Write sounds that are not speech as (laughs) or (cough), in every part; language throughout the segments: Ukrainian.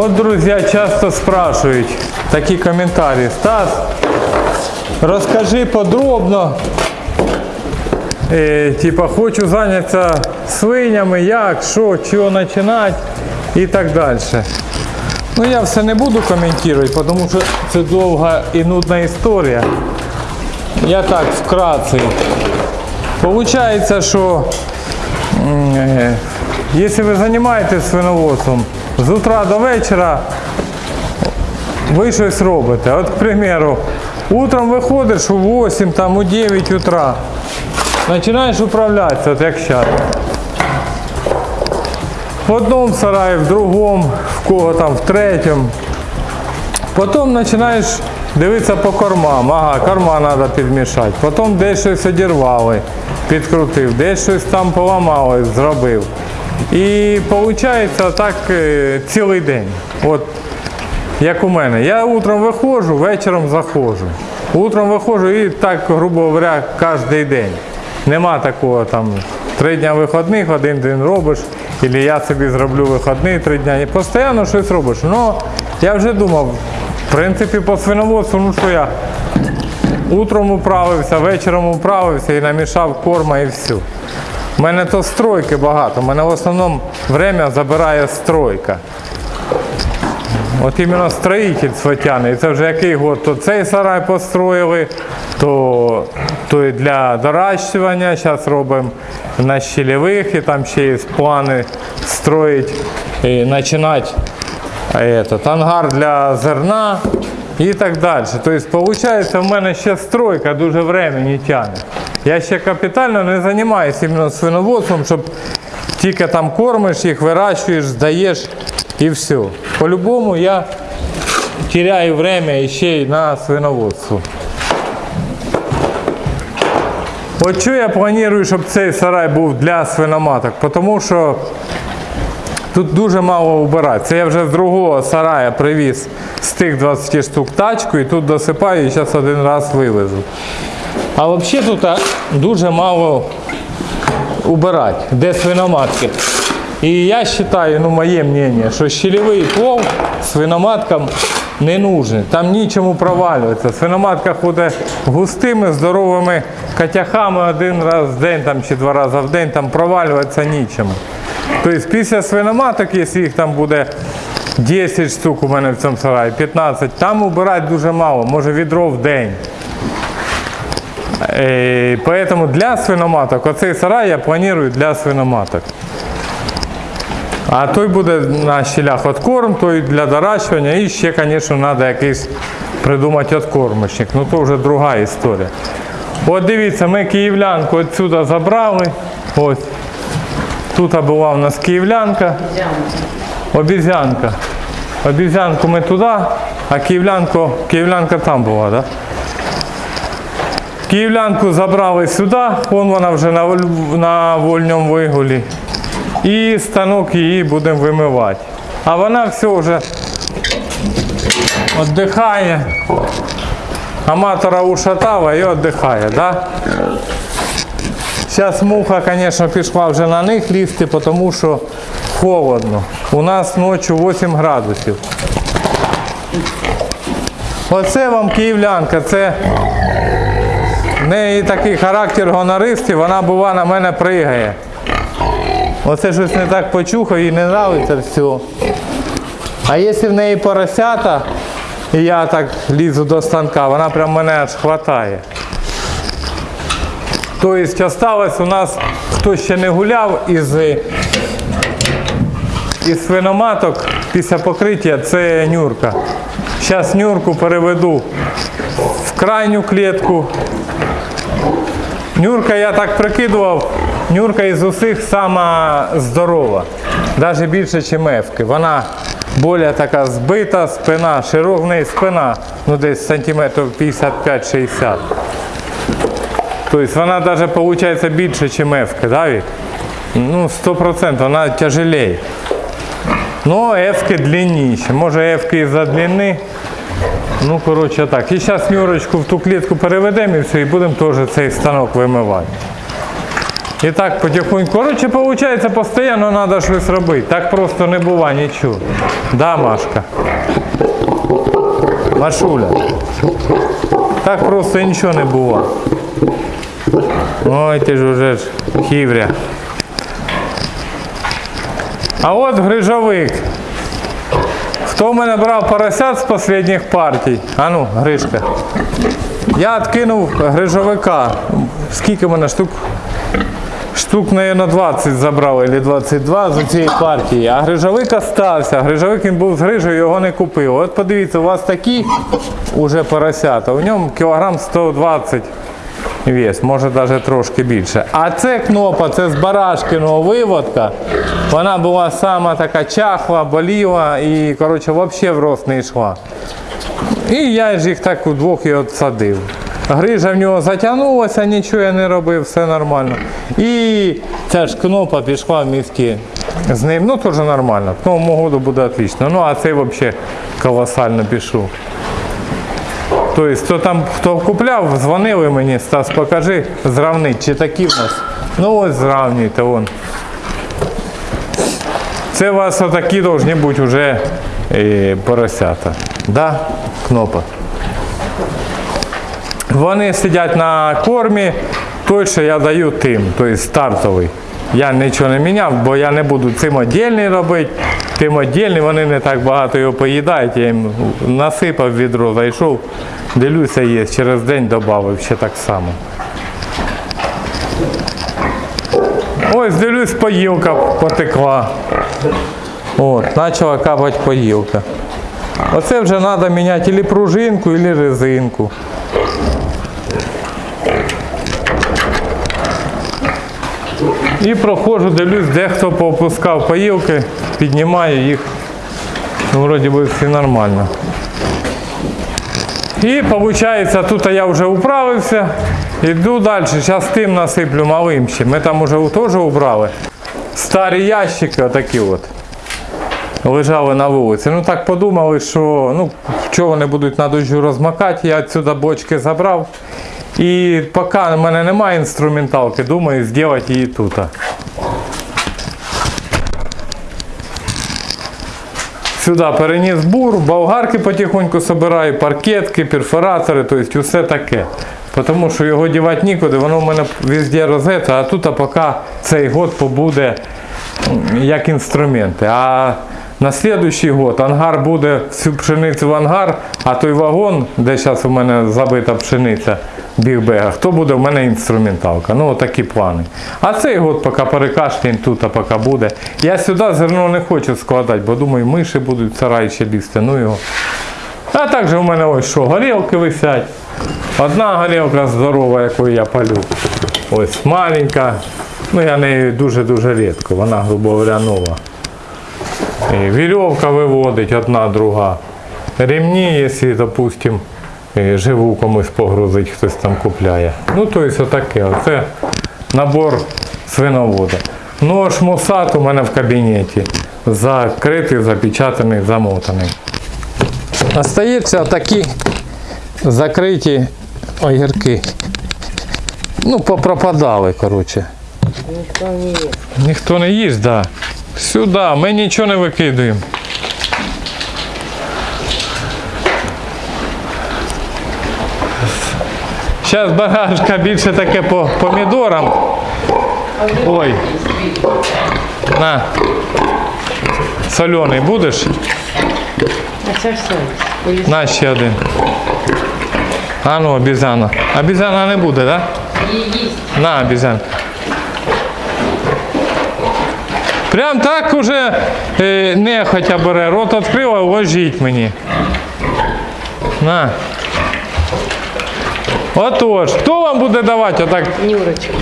Вот, друзья, часто спрашивают такие комментарии. Стас, расскажи подробно, е, типа, хочу зайнятися свинями, як, що, чого починати і так далі. Ну, я все не буду коментувати, тому що це довга і нудна історія. Я так вкратце. Получається, що е, якщо ви займаєтесь свиноводством, з утра до вечора ви щось робите. От, к примеру, утром виходиш у 8, там, у 9 утра, починаєш управлятися, от як зараз. В одному сараї, в другому, в кого там, в третьому. Потім починаєш дивитися по кормам. Ага, корма треба підмішати. Потім десь щось одірвали, підкрутив, десь щось там поламали, зробив. І виходить так е, цілий день. От як у мене. Я утром виходжу, вечором заходжу. Утром виходжу і так, грубо говоря, кожен день. Нема такого там три дня вихідних, один день робиш, або я собі зроблю вихідний три дня. І постійно щось робиш. Ну, я вже думав, в принципі, по свиноводству, ну що я утром управився, вечором управився і намішав корма і все. У мене то стройки багато. У мене в основному время забирає стройка. От іменно строїтельство тягне. І це вже який год, то цей сарай построїли, то, то і для доращування. Зараз робимо на щелевих, і там ще є плани строїть, і починати этот, ангар для зерна і так далі. Тобто, виходить, в мене ще стройка дуже времени тягне. Я ще капітально не займаюся іменно свиноводством, щоб тільки там кормиш їх, вирощуєш, здаєш і все. По-любому я теряю время ще й на свиноводство. От що я планую, щоб цей сарай був для свиноматок, тому що тут дуже мало убирати. Це я вже з другого сарая привіз з тих 20 штук тачку і тут досипаю і зараз один раз вивезу. А взагалі тут дуже мало убирати, де свиноматки. І я вважаю, ну моє мнение, що щелевий плов свиноматкам не нужен. Там нічому провалюватися. Свиноматка ходить густими, здоровими котяхами один раз в день там, чи два рази в день, там провалюватися нічому. Тобто після свиноматок, якщо їх там буде 10 штук у мене в цьому сараї, 15, там убирати дуже мало, може відро в день. Е, Поэтому для свиноматок, оцей сарай я планую для свиноматок. А той буде на щелях откорм, той для доращування і ще, звісно, треба якийсь придумати откормочник. Ну то вже друга історія. От дивіться, ми київлянку відсюди забрали. Ось. Тут була у нас київлянка. Обізянка. Обізянку ми туди, а київлянку, київлянка там була, так? Да? Київлянку забрали сюди, вон вона вже на, на вольному вигулі. І станок її будемо вимивати. А вона все вже віддихає. Аматора ушатала і віддихає, да? Зараз муха, звісно, пішла вже на них лізти, тому що холодно. У нас ночі 8 градусів. Оце вам київлянка, це неї такий характер гонористи, вона бува на мене пригає. Оце щось не так почухав, їй не подобається все. А якщо в неї поросята, і я так лізу до станка, вона прям мене аж хватає. Тобто осталось у нас, хто ще не гуляв із, із свиноматок після покриття, це нюрка. Зараз нюрку переведу в крайню клітку. Нюрка, я так прикидував, нюрка із усіх сама здорова. Навіть більше, ніж мевки. Вона більш така збита, спина, широка в неї спина, ну десь сантиметрів 55-60. Тобто вона навіть виходить більше, ніж мевки, да, Вік? Ну, 100%, вона тяжелее. Ну, ефки длинніші. Може ефки із-за длини. Ну, коротше так. І зараз Нюрочку в ту клітку переведемо і все, і будемо теж цей станок вимивати. І так потихоньку. Коротше, виходить, постійно треба щось робити. Так просто не буває нічого. Да, Машка? Машуля. Так просто нічого не буває. Ой, ти ж уже ж хівря. А от грижовик. Хто в мене брав поросят з останніх партій? А ну, Гришка. Я відкинув грижовика. Скільки мене штук? Штук, наверное, 20 забрав, або 22 з цієї партії. А грижовик остався. Грижовик він був з грижею, його не купив. От подивіться, у вас такі уже поросята. У ньому кілограм 120 вес, може навіть трошки більше. А це кнопа, це з барашкиного виводка. Вона була сама така чахла, боліла і коротше, взагалі в рост не йшла. І я ж їх так удвох і отсадив. Грижа в нього затягнулася, нічого я не робив, все нормально. І ця ж кнопа пішла в місті з ним. Ну, теж нормально. К Новому году буде отлично. Ну, а цей взагалі колосально пішов. Тобто, хто там хто купляв, дзвонили мені, Стас, покажи, зравнить, чи такі в нас. Ну ось зравнюйте, вон. Це у вас отакі повинні бути вже е, поросята. Да, кнопа. Вони сидять на кормі, той, що я даю тим, тобто стартовий. Я нічого не міняв, бо я не буду цим віддільний робити. Тим віддільний, вони не так багато його поїдають. Я їм насипав відро, зайшов, дивлюся, є. Через день додав ще так само. Ось дивлюсь, поїлка потекла. От, почала капати поїлка. Оце вже треба міняти або пружинку, або резинку. І проходжу, дивлюсь, де хто поопускав поїлки, піднімаю їх. Ну, вроді би все нормально. І виходить, тут я вже управився, іду далі, зараз тим насиплю малим ще. Ми там вже теж убрали. Старі ящики отакі от. Лежали на вулиці. Ну так подумали, що ну, що вони будуть на дощу розмакати, я відсюди бочки забрав. І поки в мене немає інструменталки, думаю зробити її тут. Сюди переніс бур, болгарки потихоньку собираю, паркетки, перфоратори, тобто все таке. Тому що його дівати нікуди, воно в мене везде розета, а тут поки цей год побуде як інструменти. А на наступний год ангар буде всю пшеницю в ангар, а той вагон, де зараз у мене забита пшениця в бігбегах, то буде в мене інструменталка. Ну, такі плани. А цей год поки перекашлянь тут, а поки буде. Я сюди зерно не хочу складати, бо думаю, миші будуть в сарай ще лізти. Ну його. А також у мене ось що, горілки висять. Одна горілка здорова, яку я палю. Ось маленька. Ну я нею дуже-дуже рідко, вона, грубо говоря, нова. І Вірьовка виводить одна, друга. Ремні, якщо, допустим, е, живу комусь погрузить, хтось там купляє. Ну, тобто отаке. Оце набор свиновода. Нож мусат у мене в кабінеті. Закритий, запечатаний, замотаний. Остаються такі закриті огірки. Ну, попропадали, коротше. Ніхто не є. Ніхто не їсть, да. Сюди, ми нічого не викидуємо. Зараз багажка більше таке по помідорам. Ой. На. Солений будеш? А це все. Поліс- На ще один. А ну, обізяна. Обізяна не буде, так? Да? На, обезьянка. Прям так уже е, нехотя бере, рот відкрила, ложіть мені. На. Отож, хто вам буде давати отак? Нюрочка.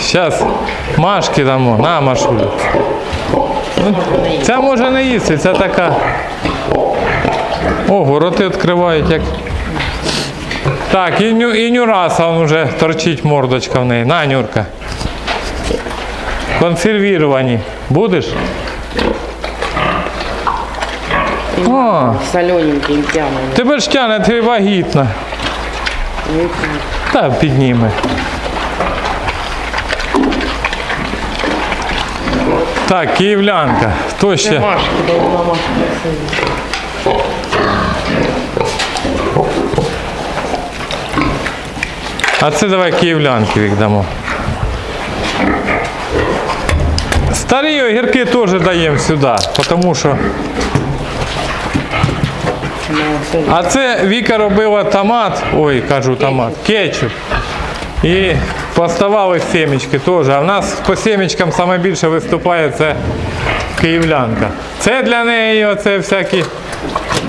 Зараз Машки дамо. На, Машулю. Ну, Ця може не їсти, це така. Ого, роти відкривають як. Так, і, ню, і Нюраса он вже торчить мордочка в неї. На, Нюрка. Консервіровані. Будеш? О, Солененький, тянем. тебе ж тяне, ти вагітна. Та підніме. Так, київлянка. То Це ще. А це давай київлянки віддамо. Старі огірки теж даємо сюди, тому що. А це Віка робила томат, ой, кажу томат, кетчуп. І поставали семечки теж. А в нас по семечкам саме більше виступає це київлянка. Це для неї оце всякі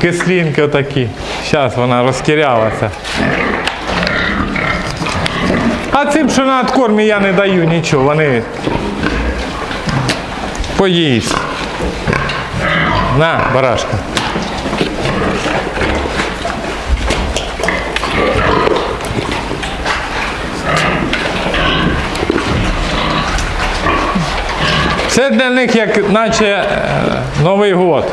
кислинки отакі. Зараз вона розтірялася. А цим, що на откормі я не даю нічого, вони поїсть. На, барашка. Це для них як наче е, Новий год.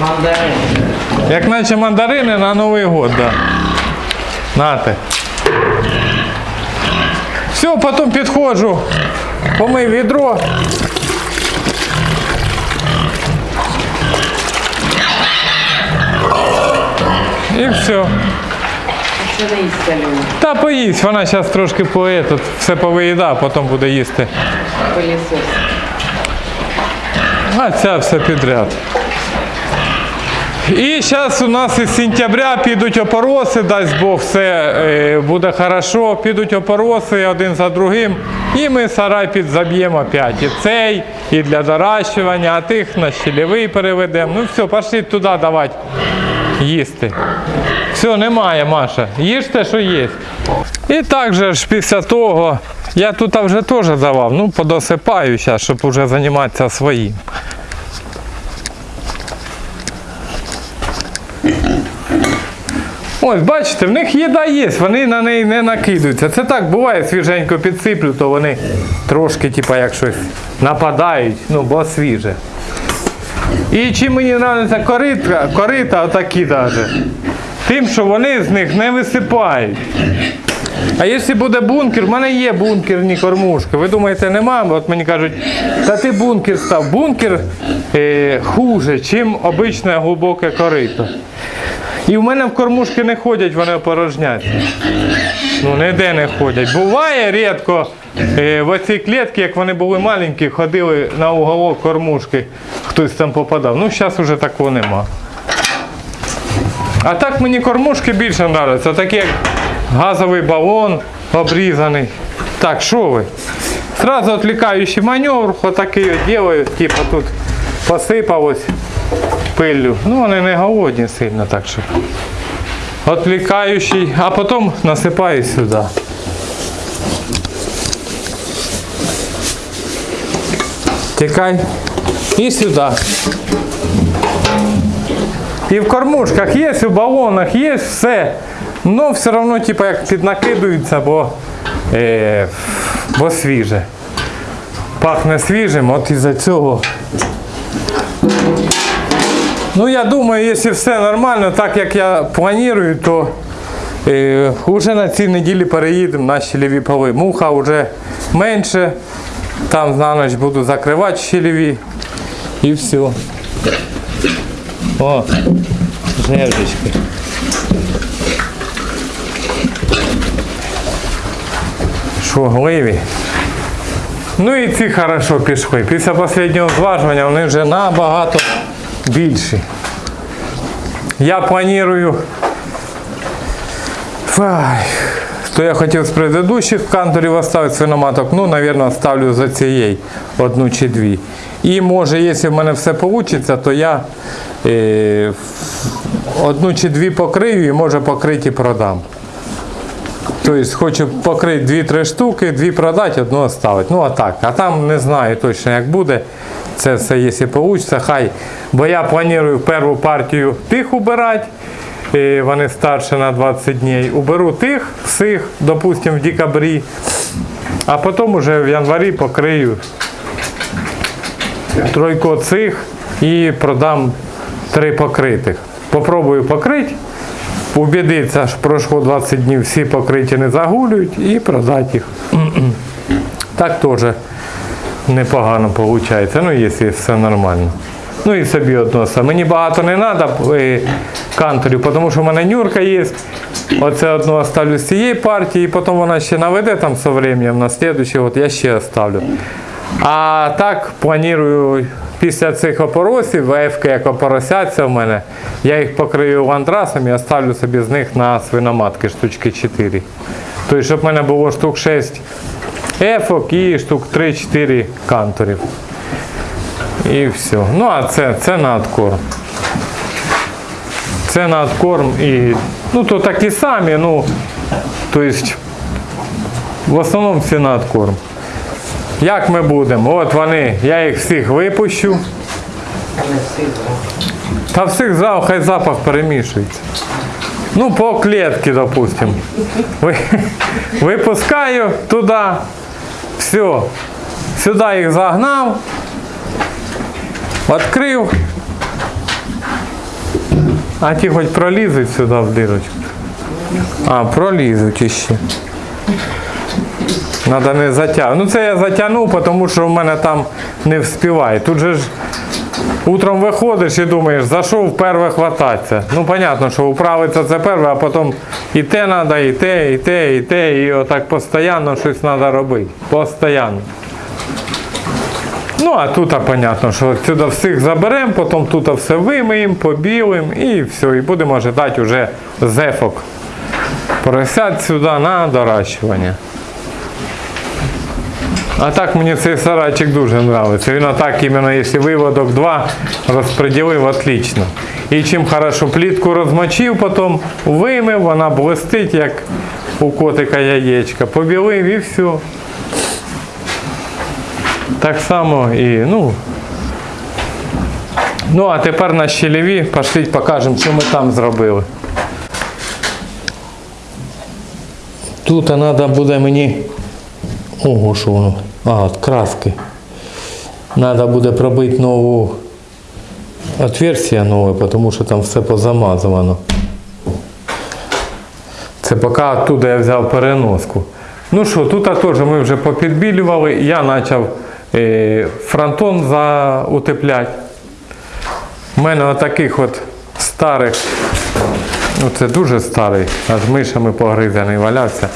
мандарин. Як наче мандарини на Новий год, да. Нате. Все, потім підходжу, помив відро. І все. Не. Та поїсть, вона зараз трошки по этот, все повиїда, потім буде їсти. Пилісос. А ця все підряд. І зараз у нас із сентября підуть опороси, дасть Бог, все е, буде хорошо, підуть опороси один за другим. І ми сарай підзаб'ємо опять. І цей, і для доращування, а тих на щелевий переведемо. Ну все, пошли туди давати їсти. Все, немає, Маша. Їжте, що є. І так же ж після того, я тут вже теж давав, ну подосипаю зараз, щоб вже займатися своїм. Ось, бачите, в них їда є, вони на неї не накидаються. Це так буває, свіженько підсиплю, то вони трошки, типа, як щось нападають, ну, бо свіже. І чим мені подобається корита, корита отакі даже, тим, що вони з них не висипають. А якщо буде бункер, в мене є бункерні кормушки. Ви думаєте, нема? От мені кажуть, та ти бункер став. Бункер е, хуже, чим обичне глибоке корито. І в мене в кормушки не ходять, вони опорожняться. Ну, ніде не ходять. Буває рідко е, в оці клітки, як вони були маленькі, ходили на уголок кормушки, хтось там попадав. Ну, зараз вже такого нема. А так мені кормушки більше подобаються. Такі як газовий балон обрізаний. Так, що ви? Сразу відлікаючий маневр, отакий от делаю, типу тут посипалось пиллю. Ну, вони не голодні сильно, так що. Отвлекающий, а потім насипаю сюди. Тікай. І сюди. І в кормушках є, і в балонах є все. Ну, все одно, типу, як піднакидуються, бо, е, бо свіже. Пахне свіжим, от із-за цього. Ну, я думаю, якщо все нормально, так як я планую, то е, вже на цій неділі переїдемо на щелеві поли. Муха вже менше. Там на ніч буду закривати щелеві. І все. О, жевжечки. Швогливі. Ну і ці хорошо пішли. Після останнього зважування вони вже набагато більші. Я планую. То я хотів з предыдущих канторів оставити свиноматок, ну, мабуть, оставлю за цієї одну чи дві. І може, якщо в мене все вийде, то я е, одну чи дві покрию і може покриті продам. Тобто хочу покрити 2-3 штуки, дві продати, одну оставити. Ну а так. А там не знаю точно як буде. Це все, якщо вийде, хай. Бо я планую першу партію тих убирати. і Вони старше на 20 днів. Уберу тих всіх, допустимо, в декабрі. А потім вже в январі покрию тройко цих і продам три покритих. Попробую покрити. Убідитися, що пройшло 20 днів, всі покриті не загулюють і продати їх. Так теж непогано виходить, ну якщо все нормально. Ну і собі односно. Мені багато не треба канторів, тому що в мене нюрка є. Оце одну оставлю з цієї партії, і потім вона ще наведе там з временем на слідуючий, от я ще оставлю. А так планую після цих опоросів, ВФК як опоросяться в мене, я їх покрию ландрасом і оставлю собі з них на свиноматки штучки 4. Тобто, щоб в мене було штук 6 ефок і штук 3-4 канторів. І все. Ну а це, це на. Це на откорм і. Ну то такі самі, ну. Тобто, в основному всі на откорм. Як ми будемо? От вони, я їх всіх випущу. Та всіх зал, хай запах перемішується. Ну, по клетці, допустим. Ви- (laughs) Випускаю туди. Все. Сюди їх загнав. Відкрив. А ті хоч пролізуть сюди в дирочку. А, пролізуть іще. Надо не затягнути. Ну це я затягнув, тому що в мене там не вспіває. Тут же ж Утром виходиш і думаєш, за що вперше хвататися. Ну, понятно, що управитися це перше, а потім і те треба, і те, і те, і те, і отак постійно щось треба робити. Постійно. Ну, а тут, понятно, що сюди всіх заберемо, потім тут все вимиємо, побілимо і все, і будемо чекати вже зефок. Поросять сюди на доращування. А так мені цей сарайчик дуже подобається. Він отак іменно, якщо виводок 2 розподілив, отлично. І чим хорошо плітку розмочив, потім вимив, вона блистить, як у котика яєчка. Побілив і все. Так само і, ну. Ну, а тепер на щелеві, пошліть покажемо, що ми там зробили. Тут треба буде мені Ого, що воно. А, от краски. Надо буде пробити нову отверстие нове, тому що там все позамазано. Це поки оттуда я взяв переноску. Ну що, тут теж ми вже попідбілювали. Я почав е, фронтон заутепляти. У мене отаких от старих, ну це дуже старий, аж мишами погризаний валявся.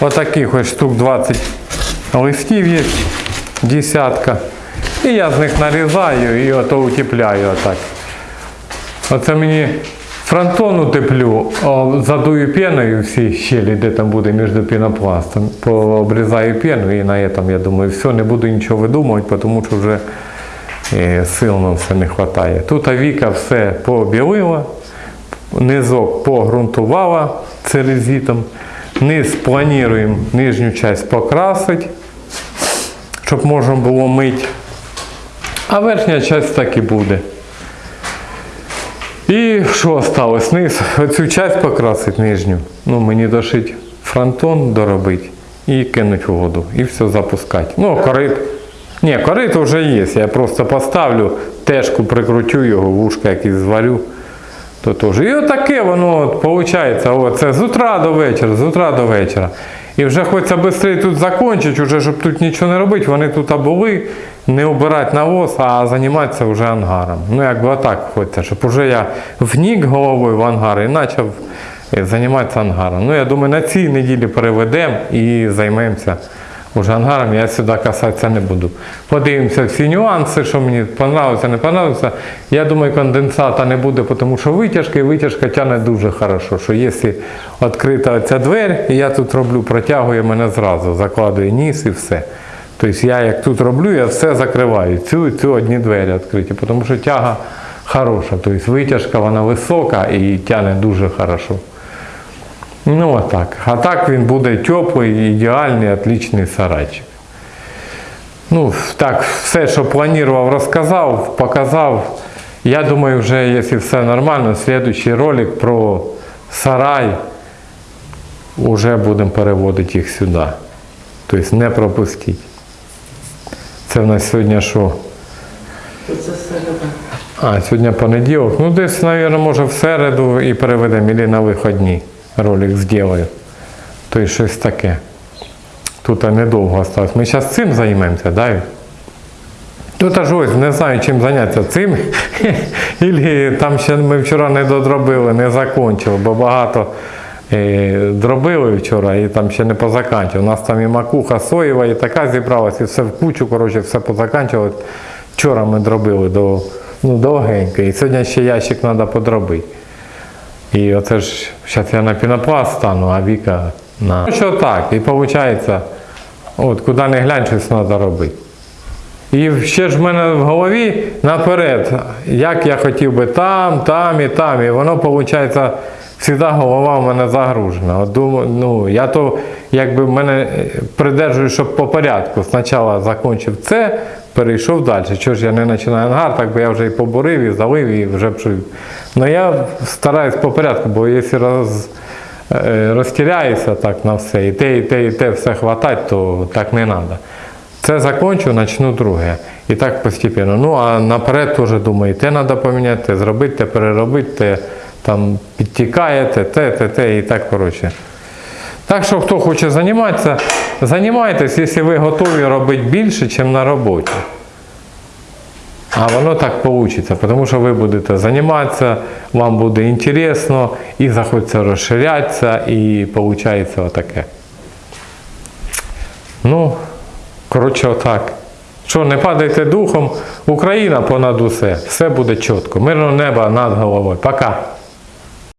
Отаких ось штук 20 листів є, десятка. І я з них нарізаю і ото утепляю отак. Оце мені фронтон утеплю, задую пеною всі щелі, де там буде між пінопластом. Пообрізаю пену і на этом, я думаю, все, не буду нічого видумувати, тому що вже е, сил на все не вистачає. Тут Авіка все побілила, низок погрунтувала церезитом. Низ плануємо нижню частину покрасити, щоб можна було мити. А верхня частина так і буде. І що осталось? Низ, оцю частину покрасити нижню. Ну, мені дошить фронтон доробити і кинуть в воду. І все запускати. Ну, корит. Ні, корит вже є. Я просто поставлю, тежку прикрутю його, вушка якісь зварю. То теж. І отаке воно от, виходить, оце з утра до вечора, з утра до вечора. І вже хочеться швидше тут закінчити, вже, щоб тут нічого не робити. Вони тут були, не обирати навоз, а займатися вже ангаром. Ну, якби отак хочеться, щоб вже я внік головою в ангар і почав е, займатися ангаром. Ну, я думаю, на цій неділі переведемо і займемося уже ангаром. Я сюди касатися не буду. Подивимося всі нюанси, що мені подобається, не подобається. Я думаю, конденсата не буде, тому що витяжка і витяжка тягне дуже хорошо. Що якщо відкрита ця двері, і я тут роблю, протягує мене зразу, закладує ніс і все. Тобто я як тут роблю, я все закриваю. Цю і цю одні двері відкриті, тому що тяга хороша. Тобто витяжка вона висока і тягне дуже хорошо. Ну отак. А так він буде теплий, ідеальний, отличний сарайчик. Ну, так, все, що планував, розказав, показав. Я думаю, вже, якщо все нормально, слідуючий ролик про сарай вже будемо переводити їх сюди. Тобто не пропустіть. Це в нас сьогодні що? Це середа. А, сьогодні понеділок. Ну, десь, мабуть, може в середу і переведемо, або на виходні ролик зроблю. То й щось таке. Тут недовго осталось. Ми зараз цим займемося, да? Тут аж ось не знаю, чим зайнятися цим. (laughs) Ілі там ще ми вчора не додробили, не закончили, бо багато е, дробили вчора і там ще не позаканчили. У нас там і макуха соєва, і така зібралась, і все в кучу, коротше, все позаканчували. Вчора ми дробили до, ну, довгенько, і сьогодні ще ящик треба подробити. І оце ж зараз я на пінопласт стану, а Віка на. Ну, Що так, і виходить, от куди не глянь, щось треба робити. І ще ж в мене в голові наперед, як я хотів би там, там і там. І воно, виходить, завжди голова в мене загружена. От думаю, ну, я то якби мене е, придержую, щоб по порядку. Спочатку закінчив це, перейшов далі. Чого ж я не починаю ангар, так би я вже і побурив, і залив, і вже. Ну я стараюсь по порядку, бо якщо роз, е, розтіряюся так на все, і те, і те, і те все хватать, то так не треба. Це закончу, почну друге. І так постійно. Ну, а наперед теж думаю, те треба поміняти, зробити, переробити, там підтікає, те, те, те, те, і так коротше. Так що, хто хоче займатися, займайтесь, якщо ви готові робити більше, ніж на роботі. А воно так вийде, тому що ви будете займатися, вам буде інтересно, і захочеться розширятися, і виходить отаке. Ну, коротше, отак. Що, не падайте духом, Україна понад усе, все буде чітко. Мирного неба над головою. Пока.